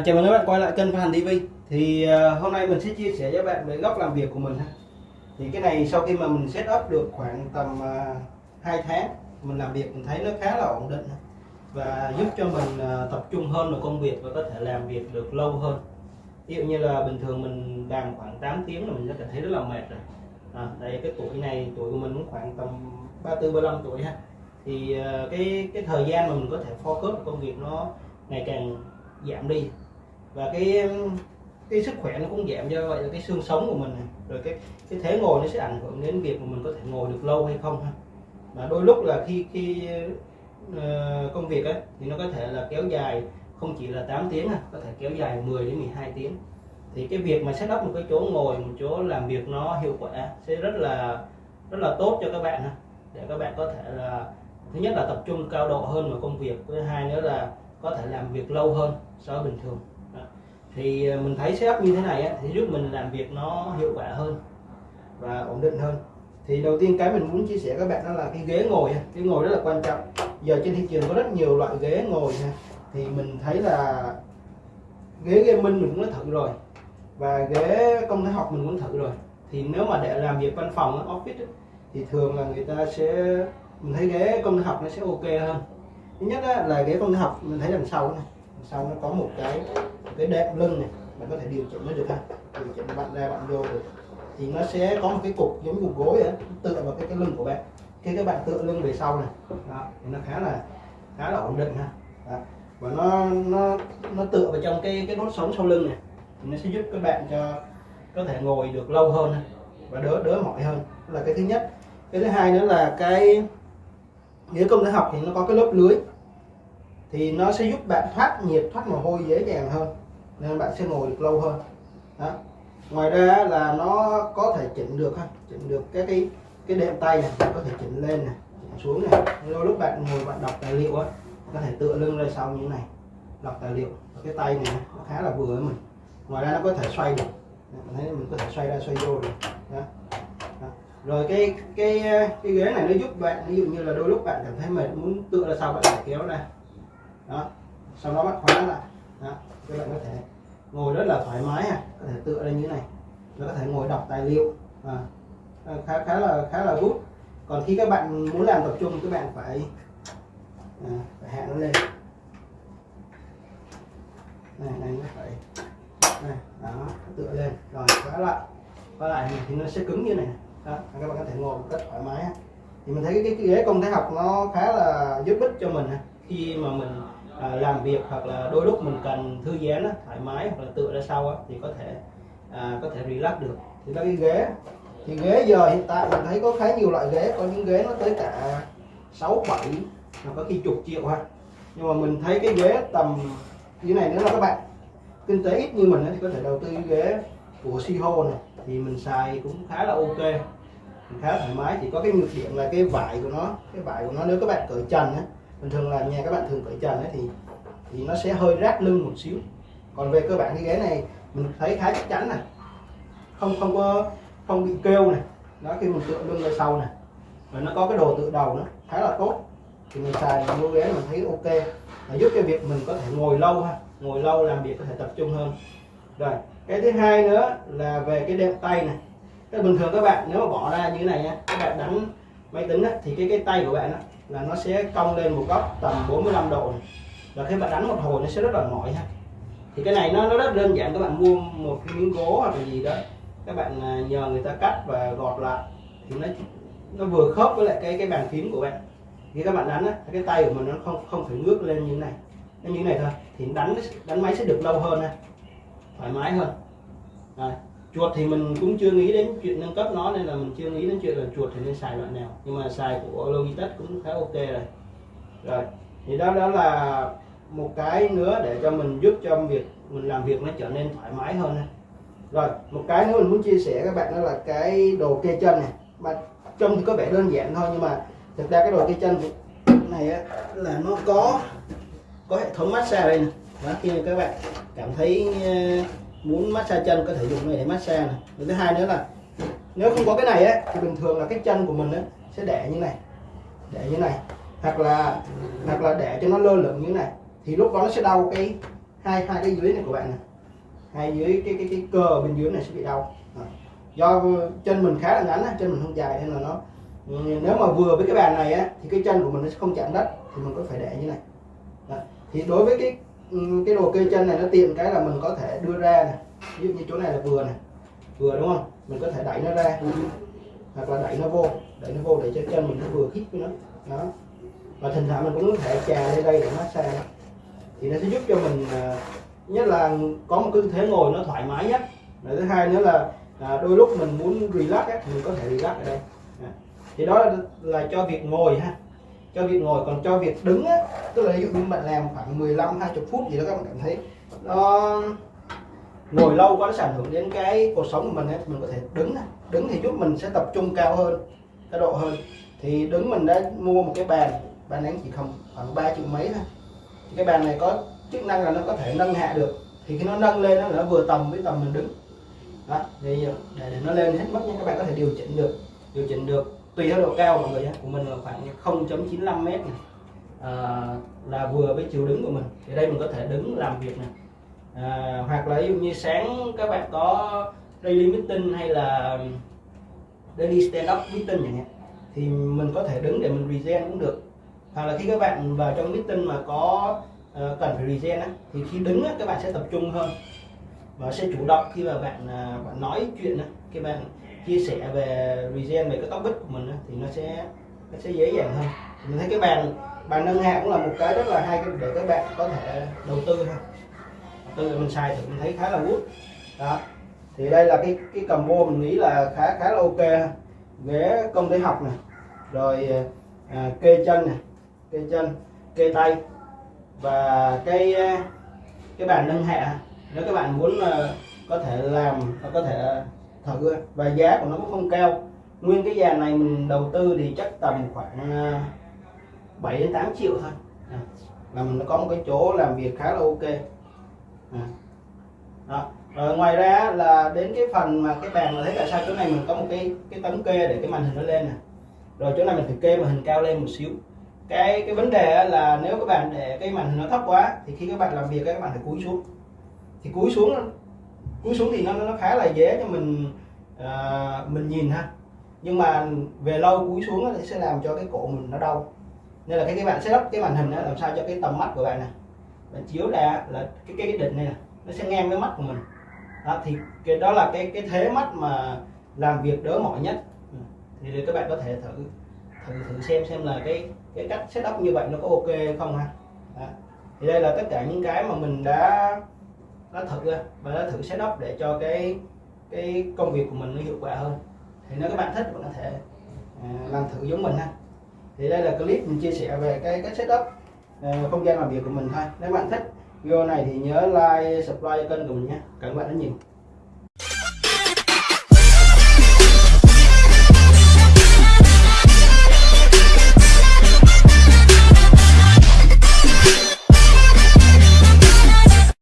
À, chào mừng các bạn quay lại kênh Phan TV thì uh, hôm nay mình sẽ chia sẻ với bạn về góc làm việc của mình ha. thì cái này sau khi mà mình set up được khoảng tầm uh, à, 2 tháng mình làm việc mình thấy nó khá là ổn định và giúp cho mình uh, tập trung hơn vào công việc và có thể làm việc được lâu hơn. Ví dụ như là bình thường mình làm khoảng 8 tiếng là mình sẽ cảm thấy rất là mệt rồi. À, đây cái tuổi này tuổi của mình cũng khoảng tầm 34 35 tuổi ha. Thì uh, cái cái thời gian mà mình có thể focus công việc nó ngày càng giảm đi và cái cái sức khỏe nó cũng giảm do vậy là cái xương sống của mình này. rồi cái cái thế ngồi nó sẽ ảnh hưởng đến việc mà mình có thể ngồi được lâu hay không ha mà đôi lúc là khi khi uh, công việc ấy thì nó có thể là kéo dài không chỉ là 8 tiếng có thể kéo dài 10 đến 12 tiếng thì cái việc mà set up một cái chỗ ngồi một chỗ làm việc nó hiệu quả sẽ rất là rất là tốt cho các bạn ha để các bạn có thể là thứ nhất là tập trung cao độ hơn vào công việc thứ hai nữa là có thể làm việc lâu hơn so với bình thường thì ờ, mình thấy setup như thế này á, thì giúp mình làm việc nó hiệu quả hơn và ổn định hơn. Thì đầu tiên cái mình muốn chia sẻ các bạn đó là cái ghế ngồi cái ngồi rất là quan trọng. Giờ trên thị trường có rất nhiều loại ghế ngồi thì mình thấy là ghế gaming mình cũng đã thử rồi và ghế công thái học mình cũng thử rồi. Thì nếu mà để làm việc văn phòng office thì thường là người ta sẽ mình thấy ghế công thái học nó sẽ ok hơn. Thứ nhất là ghế công học mình thấy đằng sau này sau nó có một cái một cái đệm lưng này bạn có thể điều chỉnh nó được ha. Điều chỉnh bạn ra bạn vô được. Thì nó sẽ có một cái cục giống như cục gối ấy, tựa vào cái cái lưng của bạn. Khi các bạn tựa lưng về sau này đó, thì nó khá là khá là ổn định ha. Đó. và nó nó nó tựa vào trong cái cái đốt sống sau lưng này thì nó sẽ giúp các bạn cho có thể ngồi được lâu hơn và đỡ đỡ mỏi hơn. Đó là cái thứ nhất. Cái thứ hai nữa là cái ghế công thể học thì nó có cái lớp lưới thì nó sẽ giúp bạn thoát nhiệt, thoát mồ hôi dễ dàng hơn, nên bạn sẽ ngồi được lâu hơn. Đó. ngoài ra là nó có thể chỉnh được ha, chỉnh được các cái cái đệm tay này có thể chỉnh lên này chỉnh xuống này đôi lúc bạn ngồi bạn đọc tài liệu á, có thể tựa lưng ra sau như này, đọc tài liệu. Cái tay này nó khá là vừa với mình. Ngoài ra nó có thể xoay được. Mình thấy mình có thể xoay ra xoay vô được. Đó. Đó. rồi cái cái cái ghế này nó giúp bạn, ví dụ như là đôi lúc bạn cảm thấy mệt, muốn tựa ra sau bạn phải kéo ra đó. Sau đó bắt khóa lại. Đó. Các bạn có thể ngồi rất là thoải mái à. Có thể tựa lên như này. Nó có thể ngồi đọc tài liệu. À, khá khá là khá là good. Còn khi các bạn muốn làm tập trung các bạn phải à, phải hạ nó lên. Này này nó phải này đó tựa lên. Rồi khóa lại. Khóa lại thì nó sẽ cứng như này. Đó các bạn có thể ngồi một cách thoải mái. Thì mình thấy cái, cái ghế công thái học nó khá là giúp ích cho mình khi mà mình à, làm việc hoặc là đôi lúc mình cần thư giãn á, thoải mái hoặc là tựa ra sau á, thì có thể à, có thể relax được. Thì đó cái ghế. Thì ghế giờ hiện tại mình thấy có khá nhiều loại ghế có những ghế nó tới cả 6 7 hoặc có khi chục triệu ha. Nhưng mà mình thấy cái ghế tầm như này nữa là các bạn kinh tế ít như mình thì có thể đầu tư cái ghế của Siho này thì mình xài cũng khá là ok khá thoải mái. Chỉ có cái nhược điểm là cái vải của nó cái vải của nó nếu các bạn cởi trần ấy, bình thường là nhà các bạn thường cởi trần ấy thì thì nó sẽ hơi rát lưng một xíu. Còn về cơ bản cái ghế này mình thấy khá chắc chắn này. Không không có không bị kêu này. Đó khi mình tựa lưng ra sau này. Và nó có cái đồ tựa đầu nữa khá là tốt. Thì mình xài mua ghế mình thấy ok. Và giúp cho việc mình có thể ngồi lâu ha. Ngồi lâu làm việc có thể tập trung hơn. Rồi cái thứ hai nữa là về cái đệm tay này. Cái bình thường các bạn nếu mà bỏ ra như thế này nha các bạn đánh máy tính á, thì cái cái tay của bạn á, là nó sẽ cong lên một góc tầm 45 độ. Này. và khi bạn đánh một hồi nó sẽ rất là mỏi ha. Thì cái này nó nó rất đơn giản các bạn mua một cái miếng gỗ hoặc là gì đó các bạn à, nhờ người ta cắt và gọt lại. Thì nó nó vừa khớp với lại cái cái bàn phím của bạn. Khi các bạn đánh á, cái tay của mình nó không không phải ngước lên như thế này. Nó như thế này thôi. Thì đánh đánh máy sẽ được lâu hơn ha. Thoải mái hơn. Rồi chuột thì mình cũng chưa nghĩ đến chuyện nâng cấp nó nên là mình chưa nghĩ đến chuyện là chuột thì nên xài loại nào. Nhưng mà xài của Logitech cũng khá ok rồi. Rồi thì đó đó là một cái nữa để cho mình giúp cho việc mình làm việc nó trở nên thoải mái hơn rồi một cái nữa mình muốn chia sẻ các bạn đó là cái đồ kê chân này. Mà trông thì có vẻ đơn giản thôi nhưng mà thực ra cái đồ kê chân này á, là nó có có hệ thống massage đây này đó khi các bạn cảm thấy muốn massage chân có thể dùng này để massage này. Và thứ hai nữa là nếu không có cái này ấy, thì bình thường là cái chân của mình ấy, sẽ để như này. Để như này. Hoặc là hoặc là để cho nó lơ lửng như này. Thì lúc đó nó sẽ đau cái hai hai cái dưới này của bạn này hai dưới cái cái cái cơ bên dưới này sẽ bị đau. Do chân mình khá là ngắn chân mình không dài nên là nó nếu mà vừa với cái bàn này á thì cái chân của mình nó sẽ không chạm đất thì mình có phải để như này. Đó. thì đối với cái Ừ, cái đồ kê chân này nó tiện cái là mình có thể đưa ra này ví dụ như chỗ này là vừa này vừa đúng không? Mình có thể đẩy nó ra. Hoặc là đẩy nó vô. Đẩy nó vô để cho chân mình nó vừa khít với nó. Đó. Và thỉnh thoảng mình cũng có thể trà lên đây để massage. Thì nó sẽ giúp cho mình à, nhất là có một cái tư thế ngồi nó thoải mái nhất. Và thứ hai nữa là à, đôi lúc mình muốn relax ấy, thì mình có thể relax ở đây. À. thì đó là, là cho việc ngồi ha cho việc ngồi. Còn cho việc đứng á tức là ví dụ như bạn làm khoảng 15 20 phút gì đó các bạn cảm thấy nó ngồi lâu quá nó sẽ ảnh hưởng đến cái cuộc sống của mình ấy. mình có thể đứng này. đứng thì giúp mình sẽ tập trung cao hơn cao độ hơn. Thì đứng mình đã mua một cái bàn bàn này chỉ không khoảng 3 triệu mấy thôi. Cái bàn này có chức năng là nó có thể nâng hạ được. Thì khi nó nâng lên nó là nó vừa tầm với tầm mình đứng. Đó thì để, để nó lên hết mức nha các bạn có thể điều chỉnh được điều chỉnh được tùy theo độ cao mọi người nhé của mình là khoảng 0.95 mét này à, là vừa với chiều đứng của mình. Thì đây mình có thể đứng làm việc này à, hoặc là ví dụ như sáng các bạn có daily meeting hay là daily stand up meeting chẳng hạn thì mình có thể đứng để mình regen cũng được. Hoặc là khi các bạn vào trong meeting mà có uh, cần phải regen á, thì khi đứng á, các bạn sẽ tập trung hơn và sẽ chủ động khi mà bạn uh, bạn nói chuyện á, khi bạn chia sẻ về regen về cái topic của mình thì nó sẽ nó sẽ dễ dàng hơn. Mình thấy cái bàn bàn nâng hạ cũng là một cái rất là hay để các bạn có thể đầu tư ha. Tư mình xài thì mình thấy khá là good. Đó. Thì đây là cái cái combo mình nghĩ là khá khá là ok ghế công ty học này rồi à, kê chân này kê chân kê tay. Và cái à, cái bàn nâng hạ nếu các bạn muốn à, có thể làm có thể thử và giá của nó cũng không cao. Nguyên cái dàn này mình đầu tư thì chắc tầm khoảng à, 7 đến 8 triệu thôi. À, là mình có một cái chỗ làm việc khá là ok. À. đó. Rồi ngoài ra là đến cái phần mà cái bàn mà thấy tại sao chỗ này mình có một cái cái tấm kê để cái màn hình nó lên nè. Rồi chỗ này mình phải kê màn hình cao lên một xíu. Cái cái vấn đề là nếu các bạn để cái màn hình nó thấp quá thì khi các bạn làm việc các bạn phải cúi xuống. Thì cúi xuống cúi xuống thì nó nó khá là dễ cho mình uh, mình nhìn ha. Nhưng mà về lâu cúi xuống thì sẽ làm cho cái cổ mình nó đau. Nên là cái các bạn setup cái màn hình đó, làm sao cho cái tầm mắt của bạn này bạn chiếu ra là cái cái, cái định này, nó sẽ ngang với mắt của mình. Đó, thì cái đó là cái cái thế mắt mà làm việc đỡ mỏi nhất. Ừ, thì các bạn có thể thử thử thử xem xem là cái cái cách setup như vậy nó có ok không ha. Đó. thì đây là tất cả những cái mà mình đã nó thử và nó thử setup để cho cái cái công việc của mình nó hiệu quả hơn. Thì nếu các bạn thích bạn có thể uh, làm thử giống mình ha. Thì đây là clip mình chia sẻ về cái cách setup uh, không gian làm việc của mình thôi. Nếu bạn thích video này thì nhớ like subscribe kênh của mình nhé cảm ơn bạn rất nhiều.